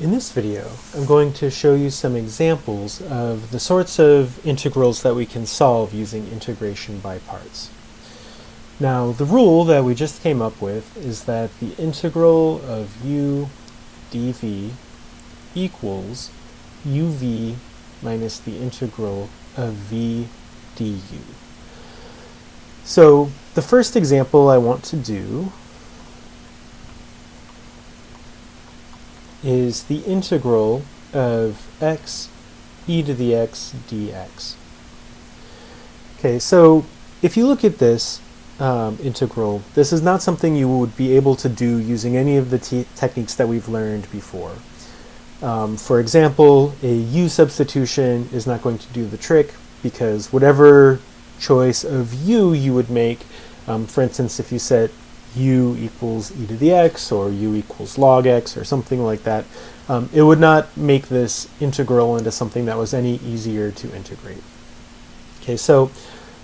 In this video, I'm going to show you some examples of the sorts of integrals that we can solve using integration by parts. Now, the rule that we just came up with is that the integral of u dv equals uv minus the integral of v du. So, the first example I want to do is the integral of x e to the x dx. Okay, so if you look at this um, integral, this is not something you would be able to do using any of the techniques that we've learned before. Um, for example, a u substitution is not going to do the trick because whatever choice of u you would make, um, for instance, if you set u equals e to the x or u equals log x or something like that, um, it would not make this integral into something that was any easier to integrate. Okay, so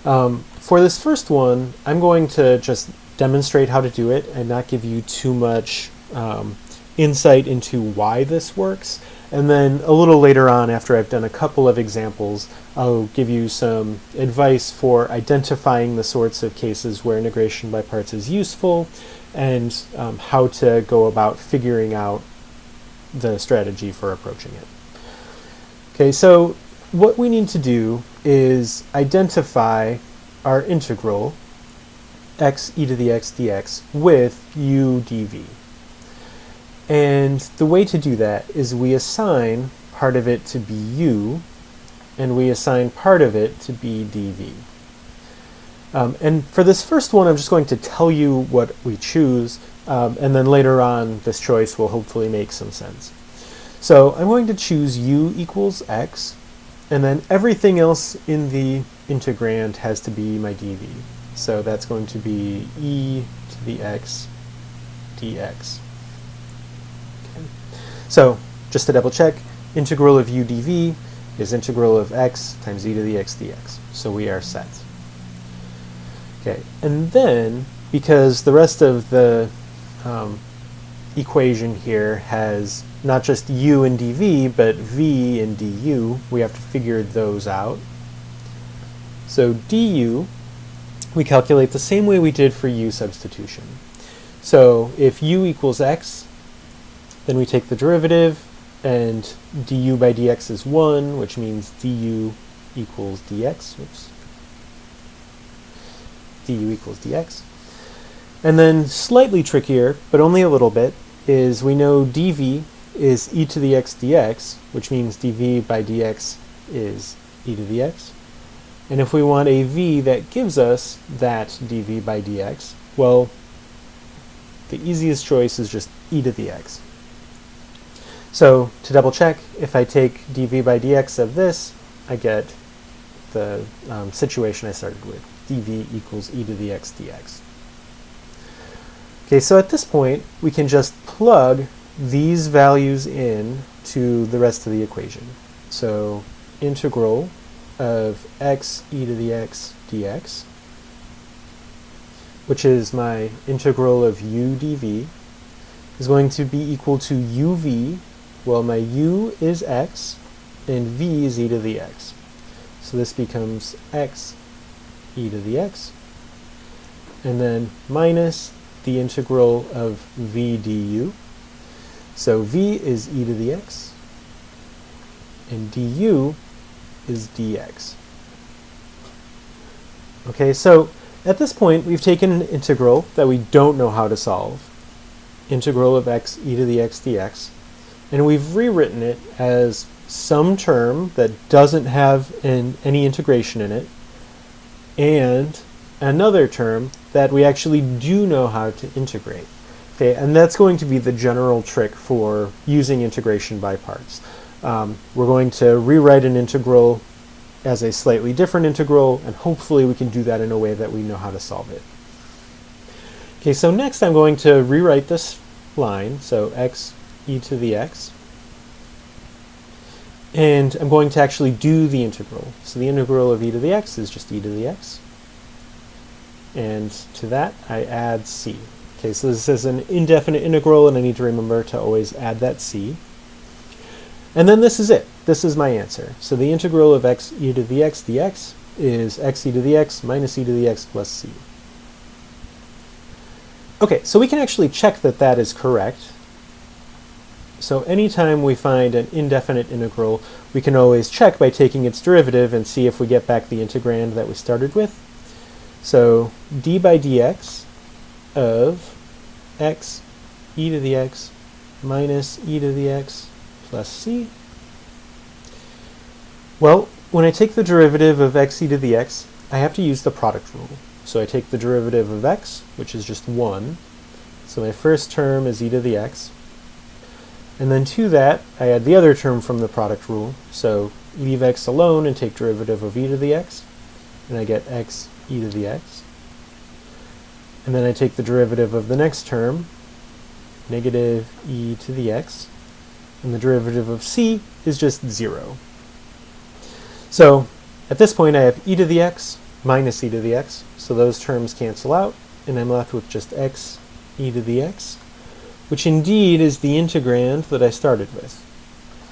um, for this first one, I'm going to just demonstrate how to do it and not give you too much um, insight into why this works. And then a little later on, after I've done a couple of examples, I'll give you some advice for identifying the sorts of cases where integration by parts is useful and um, how to go about figuring out the strategy for approaching it. Okay, so what we need to do is identify our integral x e to the x dx with u dv. And the way to do that is we assign part of it to be u, and we assign part of it to be dv. Um, and for this first one, I'm just going to tell you what we choose, um, and then later on, this choice will hopefully make some sense. So I'm going to choose u equals x, and then everything else in the integrand has to be my dv. So that's going to be e to the x dx. So just to double check, integral of u dv is integral of x times e to the x dx. So we are set. Okay, and then because the rest of the um, equation here has not just u and dv, but v and du, we have to figure those out. So du, we calculate the same way we did for u substitution. So if u equals x, then we take the derivative, and du by dx is 1, which means du equals dx. Oops. du equals dx. And then slightly trickier, but only a little bit, is we know dv is e to the x dx, which means dv by dx is e to the x. And if we want a v that gives us that dv by dx, well, the easiest choice is just e to the x. So to double check, if I take dv by dx of this, I get the um, situation I started with, dv equals e to the x dx. Okay, so at this point, we can just plug these values in to the rest of the equation. So integral of x e to the x dx, which is my integral of u dv, is going to be equal to uv well, my u is x, and v is e to the x. So this becomes x e to the x, and then minus the integral of v du. So v is e to the x, and du is dx. Okay, so at this point, we've taken an integral that we don't know how to solve, integral of x e to the x dx, and we've rewritten it as some term that doesn't have an, any integration in it, and another term that we actually do know how to integrate. Okay, and that's going to be the general trick for using integration by parts. Um, we're going to rewrite an integral as a slightly different integral, and hopefully we can do that in a way that we know how to solve it. Okay, so next I'm going to rewrite this line, so x e to the x. And I'm going to actually do the integral. So the integral of e to the x is just e to the x. And to that, I add c. Okay, so this is an indefinite integral, and I need to remember to always add that c. And then this is it. This is my answer. So the integral of x e to the x dx is x e to the x minus e to the x plus c. Okay, so we can actually check that that is correct. So anytime we find an indefinite integral, we can always check by taking its derivative and see if we get back the integrand that we started with. So d by dx of x e to the x minus e to the x plus c. Well, when I take the derivative of x e to the x, I have to use the product rule. So I take the derivative of x, which is just 1. So my first term is e to the x. And then to that, I add the other term from the product rule. So leave x alone and take derivative of e to the x. And I get x e to the x. And then I take the derivative of the next term, negative e to the x. And the derivative of c is just 0. So at this point, I have e to the x minus e to the x. So those terms cancel out, and I'm left with just x e to the x which indeed is the integrand that I started with.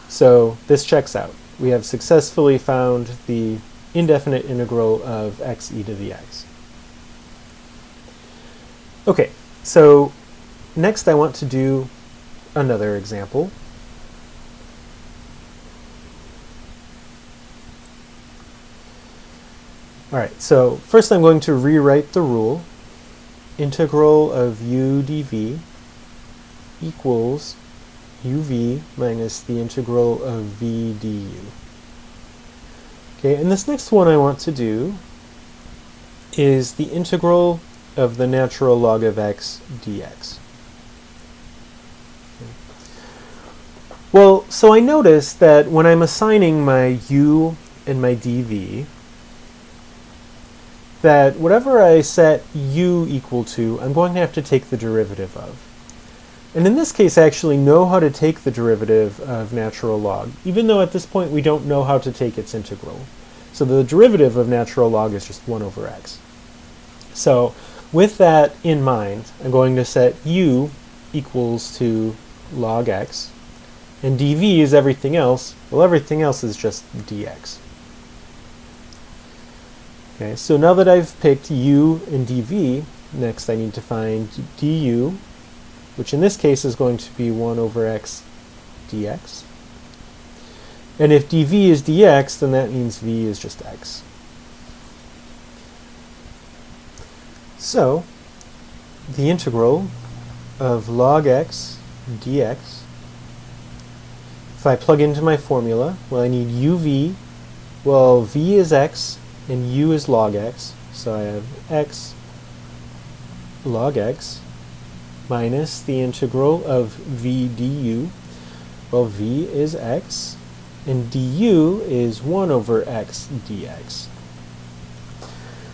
So this checks out. We have successfully found the indefinite integral of x e to the x. Okay, so next I want to do another example. All right, so first I'm going to rewrite the rule. Integral of u dv equals uv minus the integral of v du. Okay, and this next one I want to do is the integral of the natural log of x dx. Well, so I notice that when I'm assigning my u and my dv, that whatever I set u equal to, I'm going to have to take the derivative of. And in this case, I actually know how to take the derivative of natural log, even though at this point we don't know how to take its integral. So the derivative of natural log is just 1 over x. So with that in mind, I'm going to set u equals to log x, and dv is everything else. Well, everything else is just dx. Okay, so now that I've picked u and dv, next I need to find du which in this case is going to be 1 over x dx. And if dv is dx, then that means v is just x. So, the integral of log x dx, if I plug into my formula, well, I need uv. Well, v is x, and u is log x. So I have x log x minus the integral of v du. Well, v is x, and du is 1 over x dx.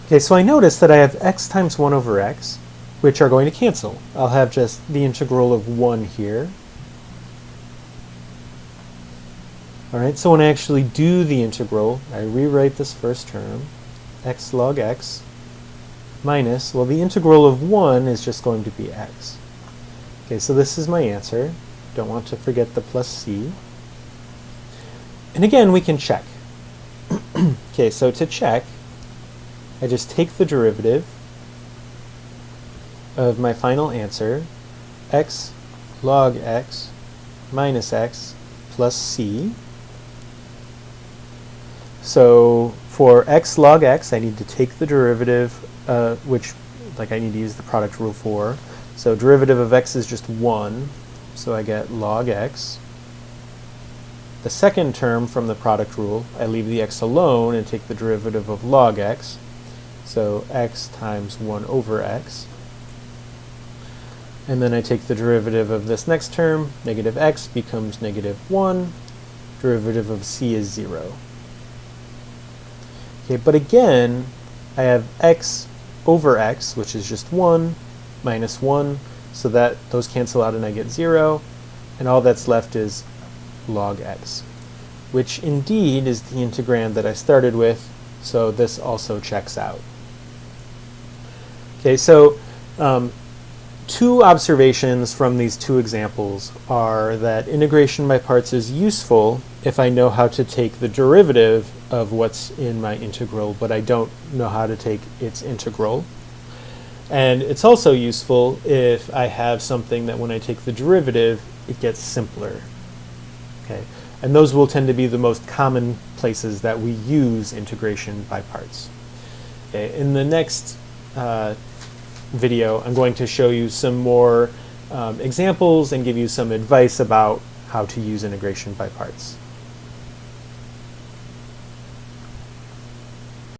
Okay, so I notice that I have x times 1 over x, which are going to cancel. I'll have just the integral of 1 here. Alright, so when I actually do the integral, I rewrite this first term, x log x minus, well the integral of 1 is just going to be x. Okay, so this is my answer. Don't want to forget the plus c. And again, we can check. okay, so to check, I just take the derivative of my final answer, x log x minus x plus c. So for x log x, I need to take the derivative, uh, which like I need to use the product rule for, so derivative of x is just 1, so I get log x. The second term from the product rule, I leave the x alone and take the derivative of log x. So x times 1 over x. And then I take the derivative of this next term, negative x becomes negative 1. Derivative of c is 0. Okay, but again, I have x over x, which is just 1, minus 1, so that those cancel out and I get 0, and all that's left is log x, which indeed is the integrand that I started with, so this also checks out. Okay, so um, two observations from these two examples are that integration by parts is useful if I know how to take the derivative of what's in my integral, but I don't know how to take its integral. And it's also useful if I have something that when I take the derivative, it gets simpler. Okay, And those will tend to be the most common places that we use integration by parts. Okay. In the next uh, video, I'm going to show you some more um, examples and give you some advice about how to use integration by parts.